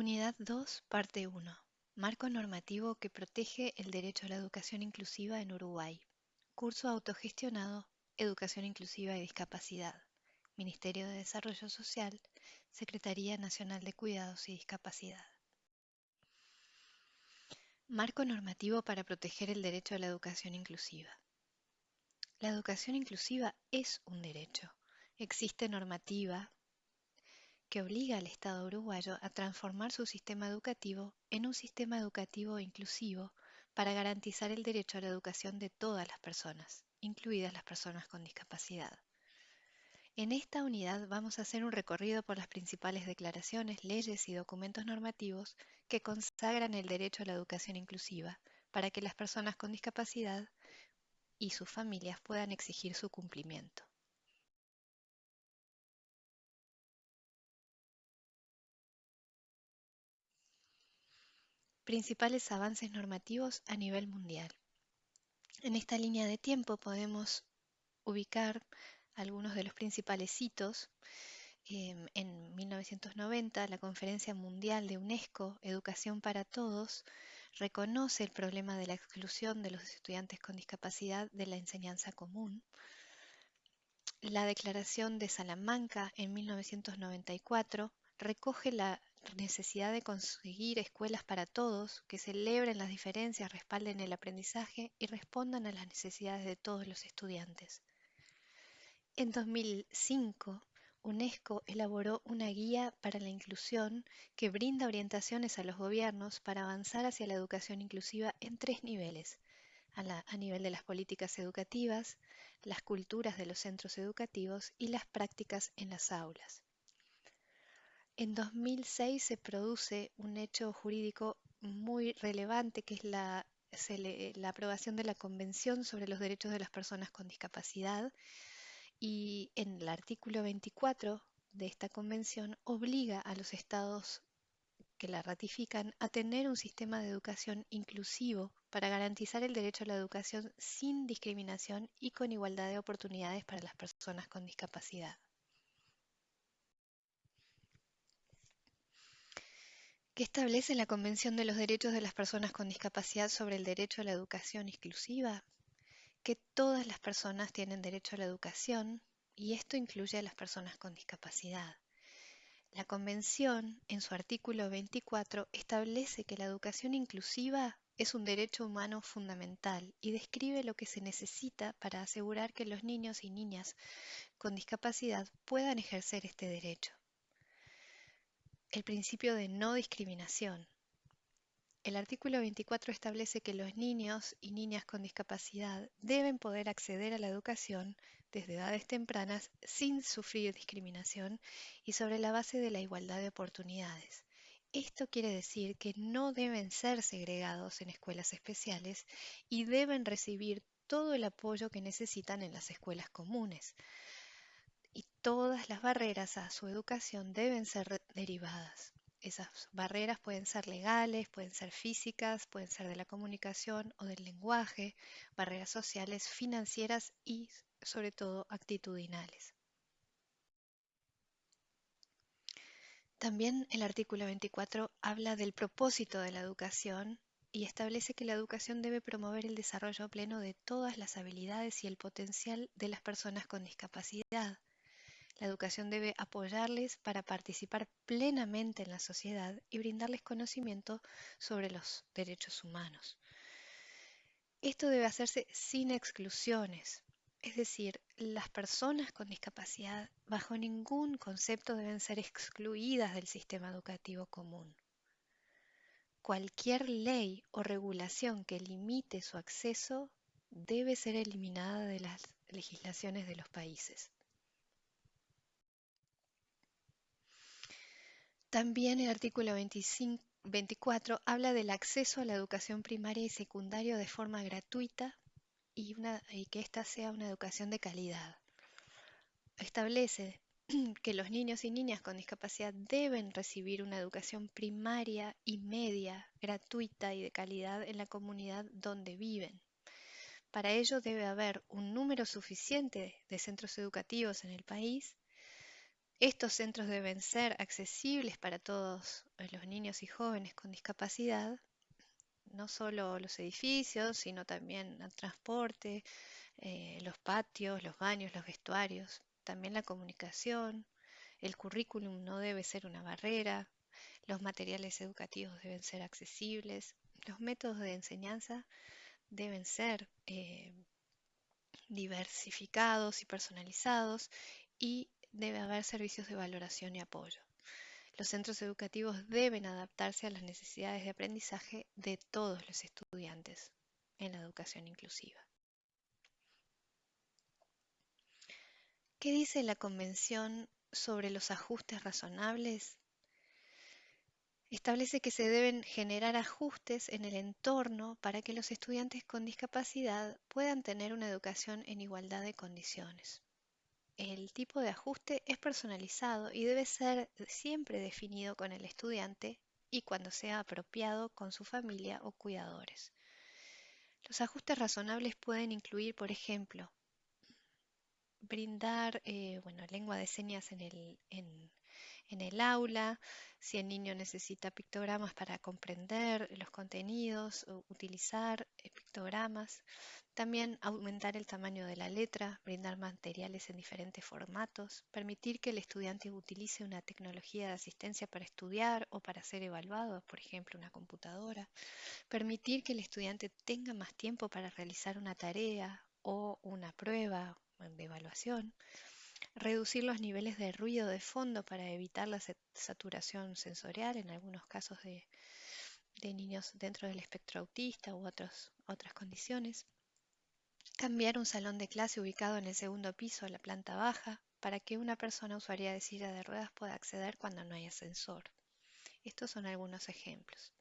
Unidad 2, parte 1. Marco normativo que protege el derecho a la educación inclusiva en Uruguay. Curso autogestionado, Educación Inclusiva y Discapacidad. Ministerio de Desarrollo Social, Secretaría Nacional de Cuidados y Discapacidad. Marco normativo para proteger el derecho a la educación inclusiva. La educación inclusiva es un derecho. Existe normativa que obliga al Estado uruguayo a transformar su sistema educativo en un sistema educativo inclusivo para garantizar el derecho a la educación de todas las personas, incluidas las personas con discapacidad. En esta unidad vamos a hacer un recorrido por las principales declaraciones, leyes y documentos normativos que consagran el derecho a la educación inclusiva para que las personas con discapacidad y sus familias puedan exigir su cumplimiento. Principales avances normativos a nivel mundial. En esta línea de tiempo podemos ubicar algunos de los principales hitos. Em, en 1990, la Conferencia Mundial de UNESCO, Educación para Todos, reconoce el problema de la exclusión de los estudiantes con discapacidad de la enseñanza común. La Declaración de Salamanca en 1994 recoge la necesidad de conseguir escuelas para todos que celebren las diferencias, respalden el aprendizaje y respondan a las necesidades de todos los estudiantes. En 2005, UNESCO elaboró una guía para la inclusión que brinda orientaciones a los gobiernos para avanzar hacia la educación inclusiva en tres niveles, a, a, nivel de las políticas educativas, las culturas de los centros educativos y las prácticas en las aulas. En 2006 se produce un hecho jurídico muy relevante que es la, aprobación de la Convención sobre los Derechos de las Personas con Discapacidad y en el artículo 24 de esta convención obliga a los estados que la ratifican a tener un sistema de educación inclusivo para garantizar el derecho a la educación sin discriminación y con igualdad de oportunidades para las personas con discapacidad. ¿Qué establece la Convención de los Derechos de las Personas con Discapacidad sobre el derecho a la educación exclusiva? Que todas las personas tienen derecho a la educación y esto incluye a las personas con discapacidad. La Convención, en su artículo 24, establece que la educación inclusiva es un derecho humano fundamental y describe lo que se necesita para asegurar que los niños y niñas con discapacidad puedan ejercer este derecho el principio de no discriminación. El artículo 24 establece que los niños y niñas con discapacidad deben poder acceder a la educación desde edades tempranas sin sufrir discriminación y sobre la base de la igualdad de oportunidades. Esto quiere decir que no deben ser segregados en escuelas especiales y deben recibir todo el apoyo que necesitan en las escuelas comunes todas las barreras a su educación deben ser derivadas. Esas barreras pueden ser legales, pueden ser físicas, pueden ser de la comunicación o del lenguaje, barreras sociales, financieras y sobre todo actitudinales. También el artículo 24 habla del propósito de la educación y establece que la educación debe promover el desarrollo pleno de todas las habilidades y el potencial de las personas con discapacidad, la educación debe apoyarles para participar plenamente en la sociedad y brindarles conocimiento sobre los derechos humanos. Esto debe hacerse sin exclusiones, es decir, las personas con discapacidad bajo ningún concepto deben ser excluidas del sistema educativo común. Cualquier ley o regulación que limite su acceso debe ser eliminada de las legislaciones de los países. También el artículo 24 habla del acceso a la educación primaria y secundaria de forma gratuita y, y que ésta sea una educación de calidad. Establece que los niños y niñas con discapacidad deben recibir una educación primaria y media gratuita y de calidad en la comunidad donde viven. Para ello debe haber un número suficiente de centros educativos en el país Estos centros deben ser accesibles para todos los niños y jóvenes con discapacidad, no solo los edificios, sino también el transporte, eh, los patios, los baños, los vestuarios, también la comunicación, el currículum no debe ser una barrera, los materiales educativos deben ser accesibles, los métodos de enseñanza deben ser eh, diversificados y personalizados y debe haber servicios de valoración y apoyo. Los centros educativos deben adaptarse a las necesidades de aprendizaje de todos los estudiantes en la educación inclusiva. ¿Qué dice la Convención sobre los ajustes razonables? Establece que se deben generar ajustes en el entorno para que los estudiantes con discapacidad puedan tener una educación en igualdad de condiciones. El tipo de ajuste es personalizado y debe ser siempre definido con el estudiante y cuando sea apropiado con su familia o cuidadores. Los ajustes razonables pueden incluir, por ejemplo, brindar eh, bueno, lengua de señas en el, en, en el aula, si el niño necesita pictogramas para comprender los contenidos, o utilizar eh, pictogramas. También aumentar el tamaño de la letra, brindar materiales en diferentes formatos, permitir que el estudiante utilice una tecnología de asistencia para estudiar o para ser evaluado, por ejemplo, una computadora, permitir que el estudiante tenga más tiempo para realizar una tarea o una prueba de evaluación, reducir los niveles de ruido de fondo para evitar la saturación sensorial en algunos casos de, niños dentro del espectro autista u otras condiciones. Cambiar un salón de clase ubicado en el segundo piso a la planta baja para que una persona usuaria de silla de ruedas pueda acceder cuando no hay ascensor. Estos son algunos ejemplos.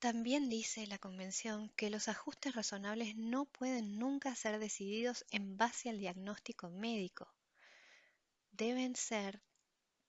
También dice la Convención que los ajustes razonables no pueden nunca ser decididos en base al diagnóstico médico. Deben ser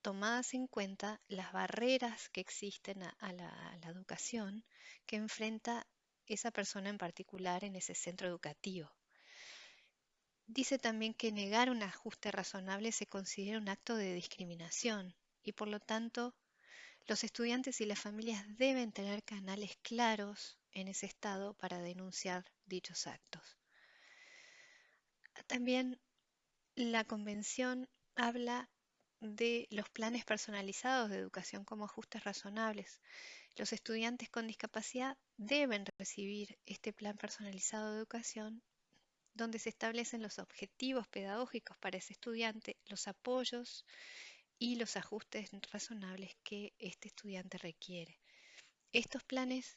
tomadas en cuenta las barreras que existen a, la, educación que enfrenta esa persona en particular en ese centro educativo. Dice también que negar un ajuste razonable se considera un acto de discriminación y por lo tanto los estudiantes y las familias deben tener canales claros en ese estado para denunciar dichos actos. También la convención habla de los planes personalizados de educación como ajustes razonables. Los estudiantes con discapacidad deben recibir este plan personalizado de educación donde se establecen los objetivos pedagógicos para ese estudiante, los apoyos y los ajustes razonables que este estudiante requiere. Estos planes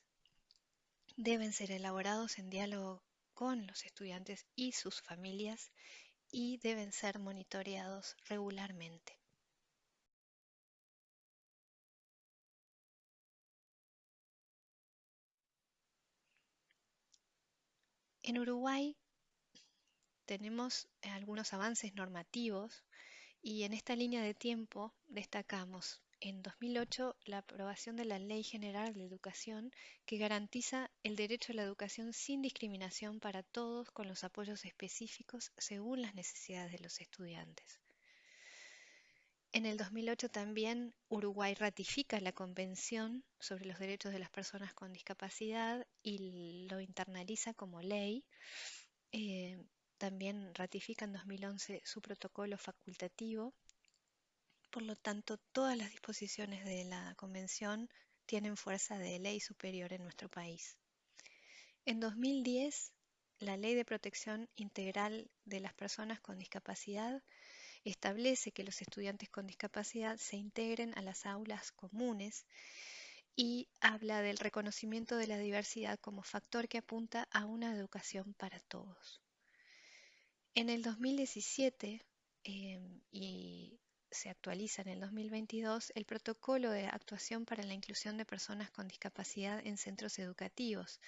deben ser elaborados en diálogo con los estudiantes y sus familias y deben ser monitoreados regularmente. En Uruguay tenemos algunos avances normativos y en esta línea de tiempo destacamos en 2008 la aprobación de la Ley General de Educación que garantiza el derecho a la educación sin discriminación para todos con los apoyos específicos según las necesidades de los estudiantes. En el 2008 también Uruguay ratifica la Convención sobre los Derechos de las Personas con Discapacidad y lo internaliza como ley. Eh, también ratifica en 2011 su protocolo facultativo. Por lo tanto, todas las disposiciones de la Convención tienen fuerza de ley superior en nuestro país. En 2010, la Ley de Protección Integral de las Personas con Discapacidad establece que los estudiantes con discapacidad se integren a las aulas comunes y habla del reconocimiento de la diversidad como factor que apunta a una educación para todos. En el 2017 em, y se actualiza en el 2022 el protocolo de actuación para la inclusión de personas con discapacidad en centros educativos.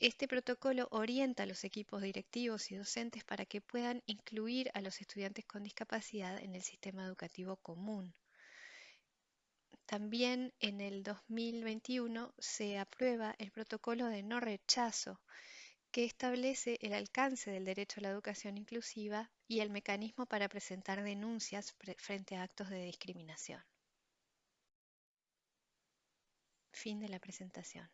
Este protocolo orienta a los equipos directivos y docentes para que puedan incluir a los estudiantes con discapacidad en el sistema educativo común. También en el 2021 se aprueba el protocolo de no rechazo que establece el alcance del derecho a la educación inclusiva y el mecanismo para presentar denuncias frente a actos de discriminación. Fin de la presentación.